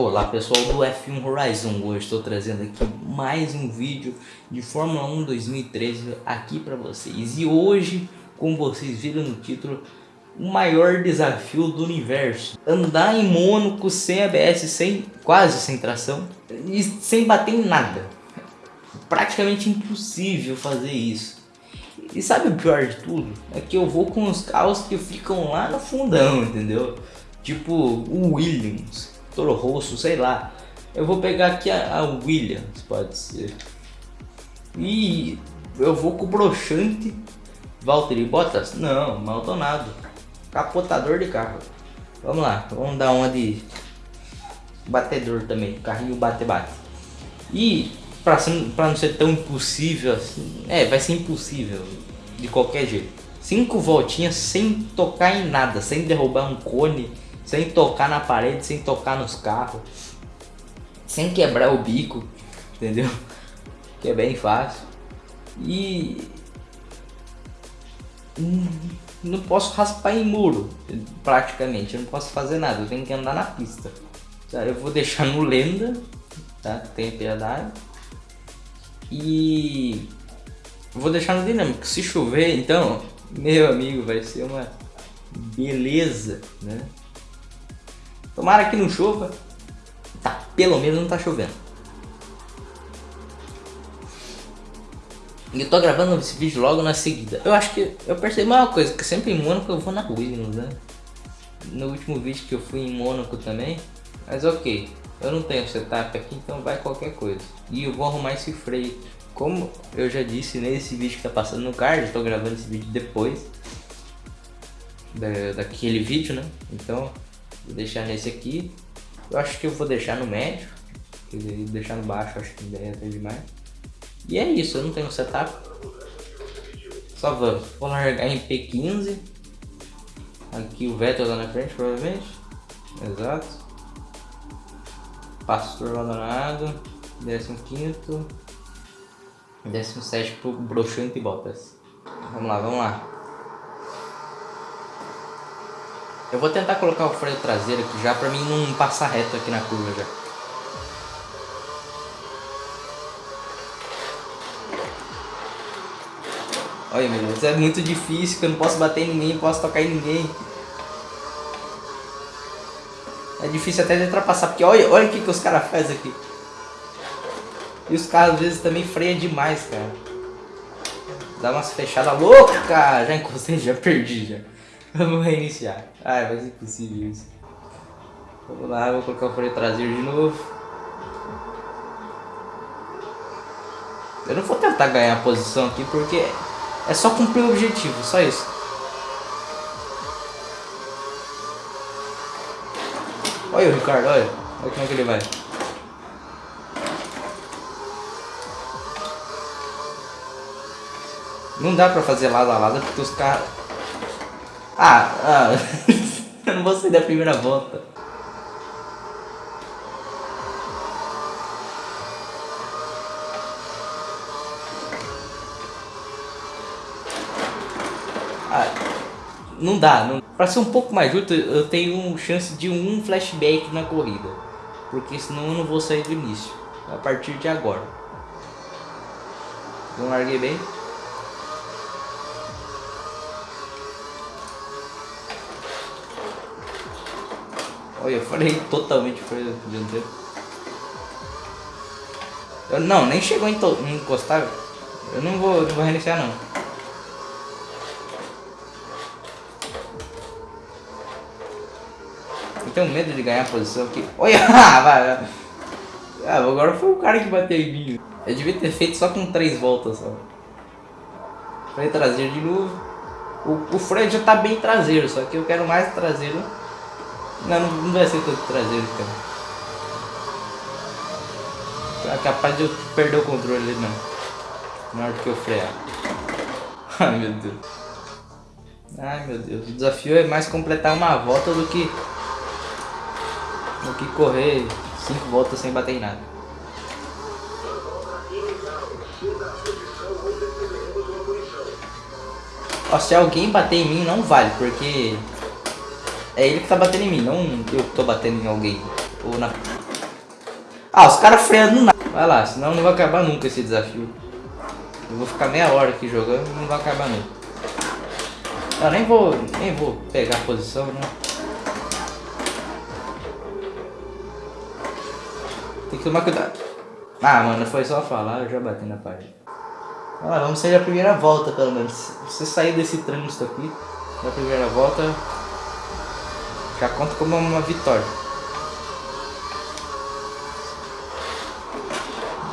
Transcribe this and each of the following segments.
Olá pessoal do F1 Horizon, hoje estou trazendo aqui mais um vídeo de Fórmula 1 2013 aqui para vocês. E hoje, como vocês viram no título, o maior desafio do universo. Andar em Mônaco sem ABS, sem, quase sem tração e sem bater em nada. Praticamente impossível fazer isso. E sabe o pior de tudo? É que eu vou com os carros que ficam lá no fundão, entendeu? Tipo o Williams Toro Rosso, sei lá. Eu vou pegar aqui a, a Williams, pode ser. E eu vou com o broxante Valtteri Bottas? Não, maltonado. Capotador de carro. Vamos lá, vamos dar uma de batedor também. Carrinho bate-bate. E para não ser tão impossível assim, é, vai ser impossível de qualquer jeito. Cinco voltinhas sem tocar em nada, sem derrubar um cone sem tocar na parede, sem tocar nos carros, sem quebrar o bico, entendeu? Que é bem fácil. E não posso raspar em muro, praticamente, eu não posso fazer nada, eu tenho que andar na pista. Tá, eu vou deixar no lenda, tá? Tem piedade. E vou deixar no dinâmico. Se chover, então, meu amigo, vai ser uma beleza, né? Tomara que não chova. Tá, pelo menos não tá chovendo. E eu tô gravando esse vídeo logo na seguida. Eu acho que eu percebi uma coisa, que sempre em Mônaco eu vou na Williams, né? No último vídeo que eu fui em Mônaco também. Mas ok, eu não tenho setup aqui, então vai qualquer coisa. E eu vou arrumar esse freio. Como eu já disse nesse vídeo que tá passando no card, eu tô gravando esse vídeo depois da, daquele vídeo, né? Então Vou deixar nesse aqui. Eu acho que eu vou deixar no médio. Deixar no baixo, acho que ideia é demais. E é isso, eu não tenho setup. Só vamos. Vou largar em P15. Aqui o Vettel lá na frente, provavelmente. Exato. Pastor abandonado. 15 17 pro Broxante e Bottas. Vamos lá, vamos lá. Eu vou tentar colocar o freio traseiro aqui já pra mim não passar reto aqui na curva já. Olha meu Deus, é muito difícil, que eu não posso bater em ninguém, não posso tocar em ninguém. É difícil até de ultrapassar, porque olha, olha o que, que os caras fazem aqui. E os caras às vezes também freiam demais, cara. Dá umas fechadas loucas, cara. Já encostei, já perdi já. Vamos reiniciar. Ai, vai ser impossível isso. Vamos lá, vou colocar o freio traseiro de novo. Eu não vou tentar ganhar a posição aqui porque é só cumprir o objetivo, só isso. Olha o Ricardo, olha. Olha como é que ele vai. Não dá pra fazer lado a lado porque os caras ah, ah. eu não vou sair da primeira volta. Ah, não dá. Não... Para ser um pouco mais justo, eu tenho chance de um flashback na corrida. Porque senão eu não vou sair do início. A partir de agora. Não larguei bem. Olha, eu falei totalmente freio dianteiro. Eu, não, nem chegou em encostar. Eu não vou, não vou reiniciar não. Eu tenho medo de ganhar a posição aqui. Olha, vai. Ah, agora foi o cara que bateu em mim. Eu devia ter feito só com três voltas só. Freio traseiro de novo. O, o freio já tá bem traseiro, só que eu quero mais traseiro não, não vai ser todo traseiro, cara. É capaz de eu perder o controle ali, não. Na hora que eu frear. Ai, meu Deus. Ai, meu Deus. O desafio é mais completar uma volta do que... Do que correr cinco voltas sem bater em nada. Ó, se alguém bater em mim, não vale, porque é ele que tá batendo em mim, não eu que tô batendo em alguém. Ou na... Ah, os caras freando nada. Vai lá, senão não vai acabar nunca esse desafio. Eu vou ficar meia hora aqui jogando e não vai acabar nunca. Eu nem vou, nem vou pegar a posição, né? Tem que tomar cuidado. Ah, mano, foi só falar, eu já bati na parede. Ah, vamos sair a primeira volta, pelo menos. Se você sair desse trânsito aqui, na primeira volta, já conta como uma vitória.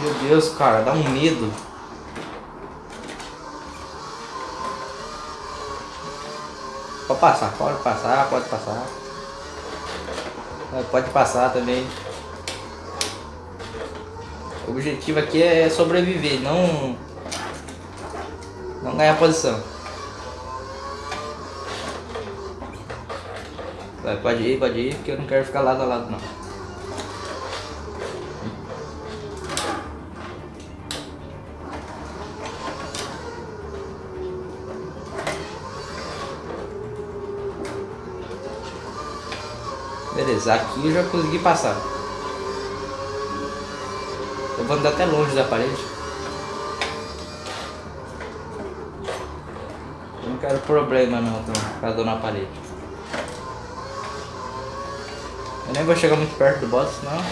Meu Deus, cara, dá um medo. Pode passar, pode passar, pode passar. É, pode passar também. O objetivo aqui é sobreviver, não não ganhar posição. Vai, pode ir, pode ir, porque eu não quero ficar lado a lado não. Beleza, aqui eu já consegui passar. Eu vou andar até longe da parede. Eu não quero problema não, então, caso na parede. Eu nem vou chegar muito perto do boss, senão...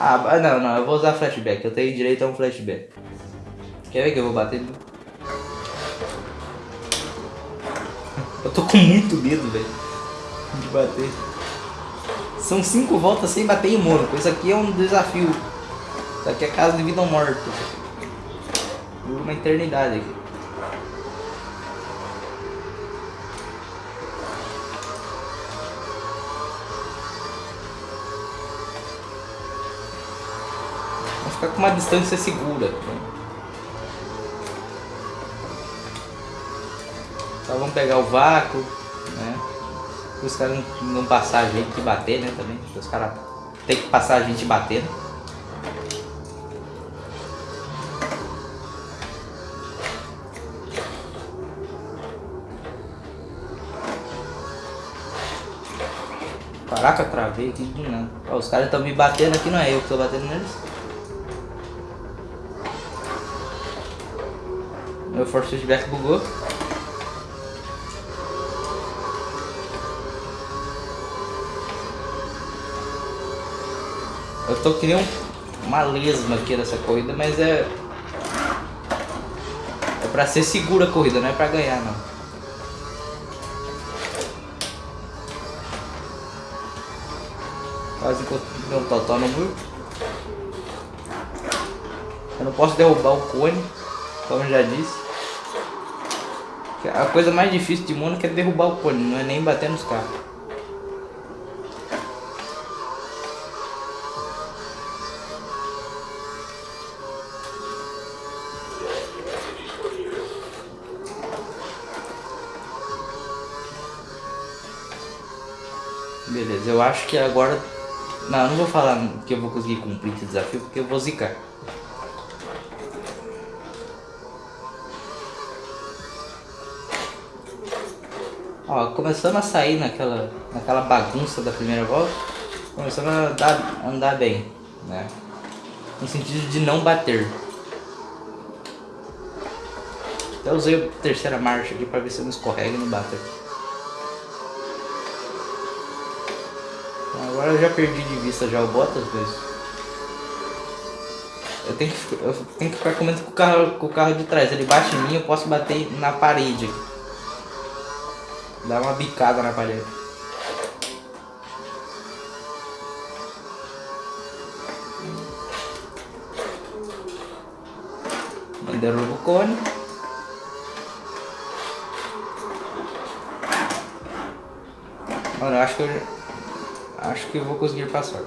Ah, não, não, eu vou usar flashback, eu tenho direito a um flashback. Quer ver que eu vou bater? Eu tô com muito medo, velho, de bater. São cinco voltas sem bater em Mônaco. Isso aqui é um desafio. Isso aqui é caso de vida ou morte. Uma eternidade aqui. Ficar com uma distância segura. Só vamos pegar o vácuo, né? os caras não, não passar a gente bater, né, também. Os caras tem que passar a gente batendo. Caraca, travei aqui do nada. Ó, os caras estão me batendo aqui, não é eu que tô batendo neles. Meu force feedback bugou. Eu tô criando uma lesma aqui nessa corrida, mas é... É pra ser segura a corrida, não é pra ganhar não. Quase encontrei um totó no muro. Eu não posso derrubar o cone, como já disse. A coisa mais difícil de Mônaco é derrubar o cone, não é nem bater nos carros. Beleza, eu acho que agora... Não, não vou falar que eu vou conseguir cumprir esse desafio, porque eu vou zicar. Ó, começando a sair naquela, naquela bagunça da primeira volta, começando a andar, andar bem, né? No sentido de não bater. Até usei a terceira marcha aqui para ver se eu não escorrega e não bate Agora eu já perdi de vista já o Bottas, mas... Eu tenho que, eu tenho que ficar comendo com o, carro, com o carro de trás. Ele bate em mim, eu posso bater na parede. Dar uma bicada na parede. Derruba o cone. Mano, acho que eu acho que eu vou conseguir passar.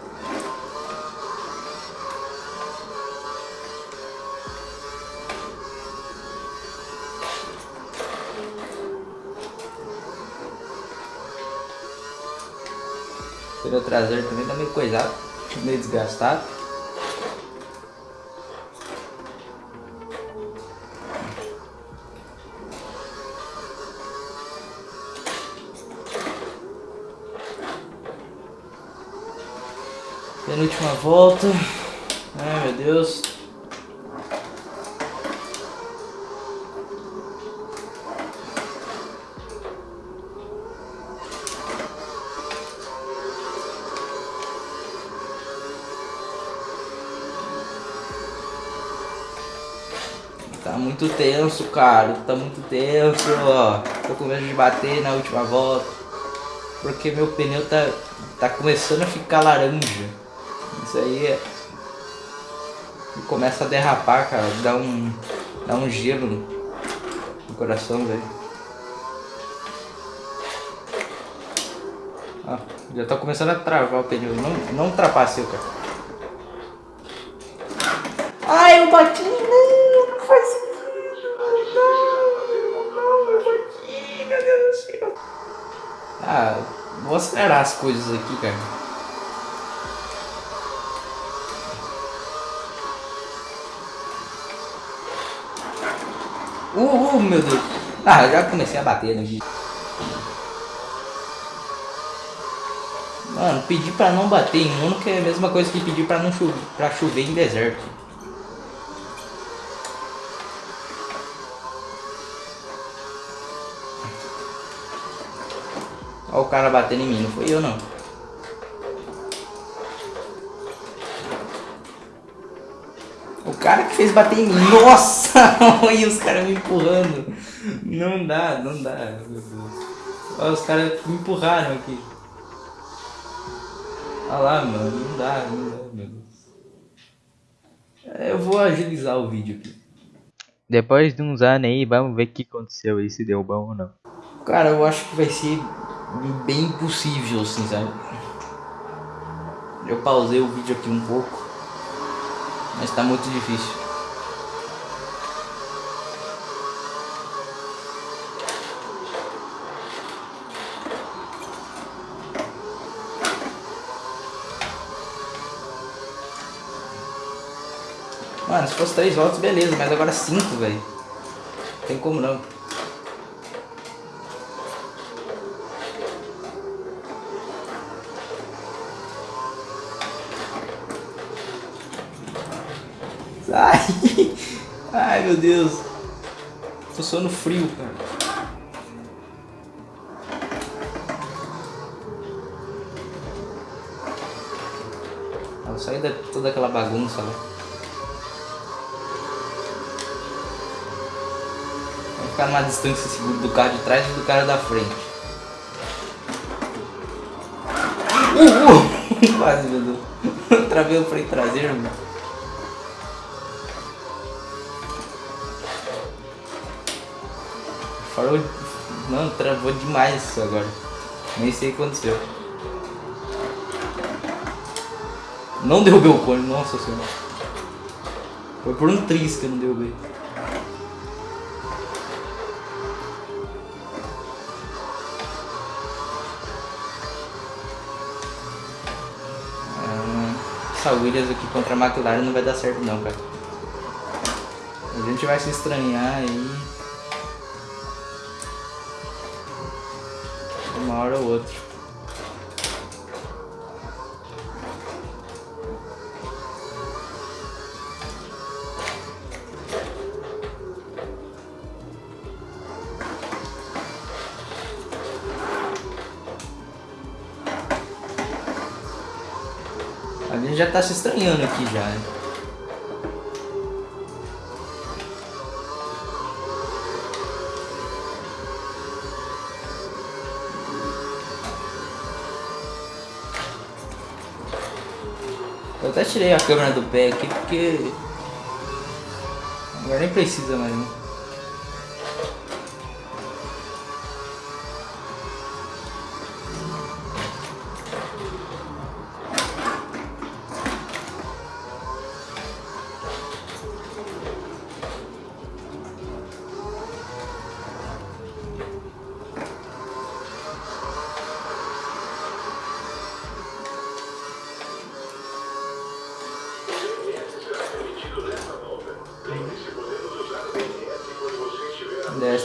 traseiro também tá meio coisado, meio desgastado. Penúltima volta. Ai meu Deus, muito tenso, cara. Tá muito tenso, ó. Tô com medo de bater na última volta. Porque meu pneu tá, tá começando a ficar laranja. Isso aí é... Começa a derrapar, cara. Dá um, dá um gelo no coração, velho. já tá começando a travar o pneu. Não, não ultrapasse, cara. Ai, eu bati! Acelerar as coisas aqui, cara. Uh, uh, meu Deus. Ah, já comecei a bater vídeo. Mano, pedir pra não bater em um que é a mesma coisa que pedir pra não chover, pra chover em deserto. Olha o cara batendo em mim, não foi eu não. O cara que fez bater em mim. Nossa! Olha os caras me empurrando. Não dá, não dá. Meu Deus. Olha os caras me empurraram aqui. Olha lá, mano. Não dá, não dá, meu Deus. Eu vou agilizar o vídeo aqui. Depois de uns anos aí, vamos ver o que aconteceu aí, se deu bom ou não. Cara, eu acho que vai ser bem impossível, assim, sabe? Eu pausei o vídeo aqui um pouco, mas tá muito difícil. Mano, se fosse três voltas, beleza, mas agora cinco, velho. Tem como não. Ai, ai meu Deus. Tô sono frio, cara. Ela saiu de toda aquela bagunça lá. Vou ficar numa distância segura do carro de trás e do cara da frente. Uh, uh. Quase, meu Deus. Travei o freio traseiro, mano. Parou. Mano, travou demais isso agora. Nem sei o que aconteceu. Não derrubei o cone, nossa senhora. Foi por um tris que eu não derrubei. Ah, essa Williams aqui contra a McLaren não vai dar certo não, cara. A gente vai se estranhar aí. Uma hora ou outra. A gente já tá se estranhando aqui já, né? Tirei a câmera do pé aqui porque agora nem precisa mais né?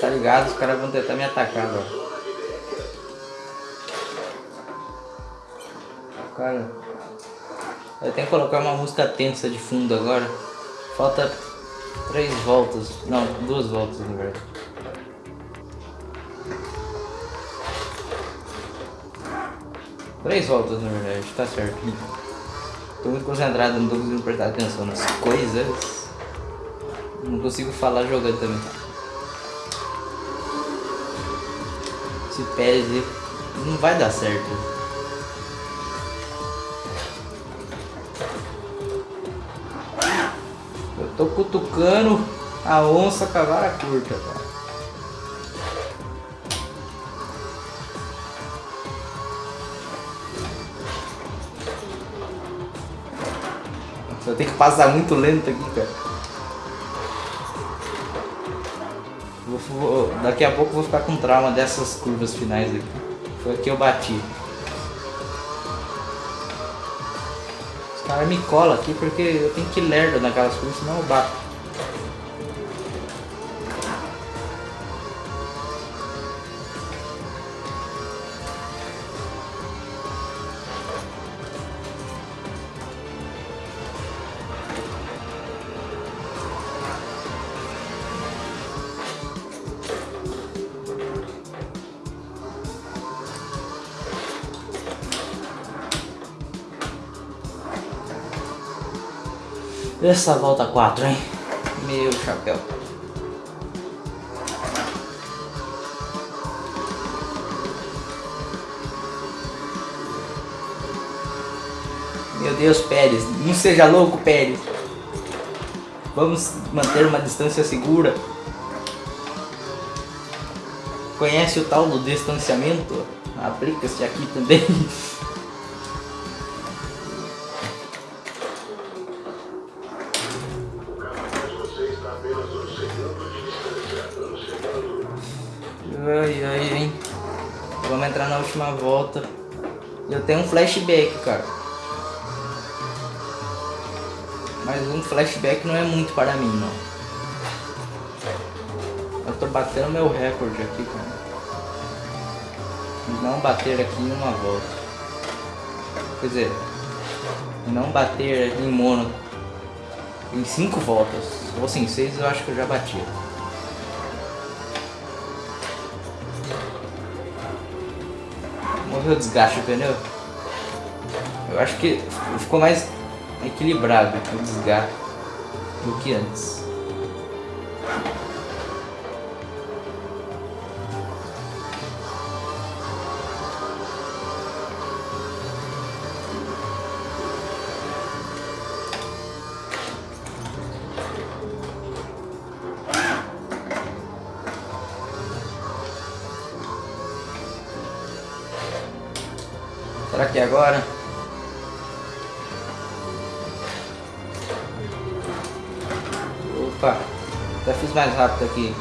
Estar ligado, os caras vão tentar me atacar agora. Cara. Eu tenho que colocar uma música tensa de fundo agora. Falta três voltas. Não, duas voltas na verdade. Três voltas na verdade, tá certo. Tô muito concentrado, não tô conseguindo prestar atenção nas coisas. Não consigo falar jogando também. Esse Pérez não vai dar certo. Tô cutucando a onça com a vara curta. Eu tenho que passar muito lento aqui, cara. Vou, vou, daqui a pouco eu vou ficar com trauma dessas curvas finais aqui. Foi aqui eu bati. cara me cola aqui porque eu tenho que lerdo naquelas coisas, senão eu bato. Essa volta 4, hein? Meu chapéu. Meu Deus, Pérez. Não seja louco, Pérez. Vamos manter uma distância segura. Conhece o tal do distanciamento? Aplica-se aqui também. Hein. Vamos entrar na última volta. Eu tenho um flashback, cara. Mas um flashback não é muito para mim, não. Eu tô batendo meu recorde aqui, cara. Não bater aqui em uma volta. Quer dizer, não bater em Mônaco em cinco voltas. Ou assim, seis eu acho que eu já bati. O desgaste do pneu. Eu acho que ficou mais equilibrado o desgaste do que antes. Agora? Opa, até fiz mais rápido aqui.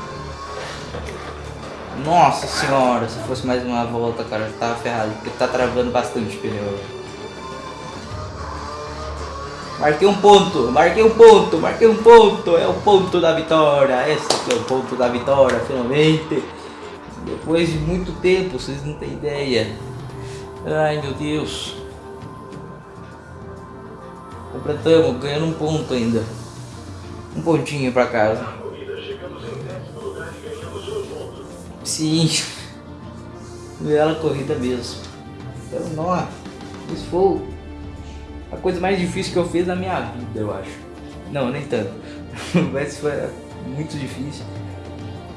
Nossa senhora, se fosse mais uma volta, cara, eu tava ferrado, porque tá travando bastante o pneu. Marquei um ponto, marquei um ponto, marquei um ponto, é o ponto da vitória, esse aqui é o ponto da vitória, finalmente. Depois de muito tempo, vocês não têm ideia. Ai meu Deus. Completamos, ganhando um ponto ainda. Um pontinho pra casa. Sim. Bela corrida mesmo. Então, nó, isso foi a coisa mais difícil que eu fiz na minha vida, eu acho. Não, nem tanto. Mas foi muito difícil.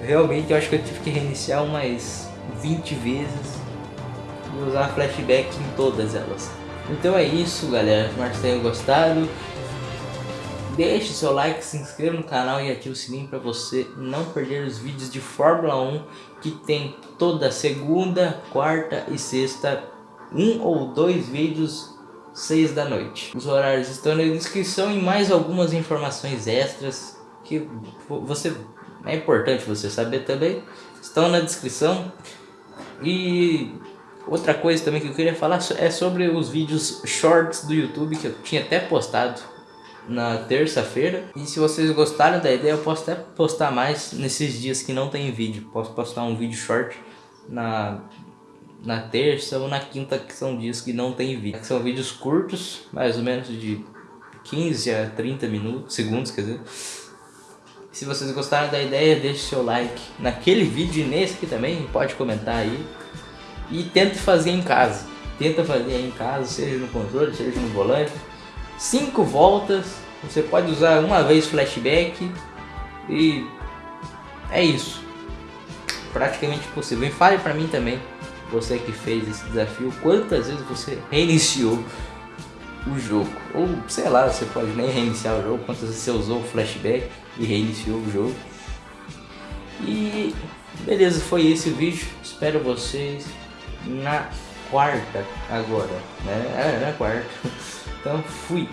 Realmente eu acho que eu tive que reiniciar umas 20 vezes e usar flashback em todas elas. Então é isso galera, espero que tenham gostado. Deixe seu like, se inscreva no canal e ative o sininho para você não perder os vídeos de Fórmula 1 que tem toda segunda, quarta e sexta, um ou dois vídeos 6 da noite. Os horários estão na descrição e mais algumas informações extras que você é importante você saber também. Estão na descrição. E Outra coisa também que eu queria falar é sobre os vídeos shorts do YouTube que eu tinha até postado na terça-feira. E se vocês gostaram da ideia, eu posso até postar mais nesses dias que não tem vídeo. Posso postar um vídeo short na na terça ou na quinta, que são dias que não tem vídeo. São vídeos curtos, mais ou menos de 15 a 30 minutos, segundos, quer dizer. Se vocês gostaram da ideia, deixe seu like naquele vídeo e nesse aqui também, pode comentar aí. E tente fazer em casa. Tenta fazer em casa, seja no controle, seja no volante. Cinco voltas, você pode usar uma vez flashback e é isso. Praticamente possível. E fale pra mim também, você que fez esse desafio, quantas vezes você reiniciou o jogo. Ou sei lá, você pode nem reiniciar o jogo, quantas vezes você usou o flashback e reiniciou o jogo. E beleza, foi esse o vídeo. Espero vocês na quarta agora, né? É, na quarta. Então fui.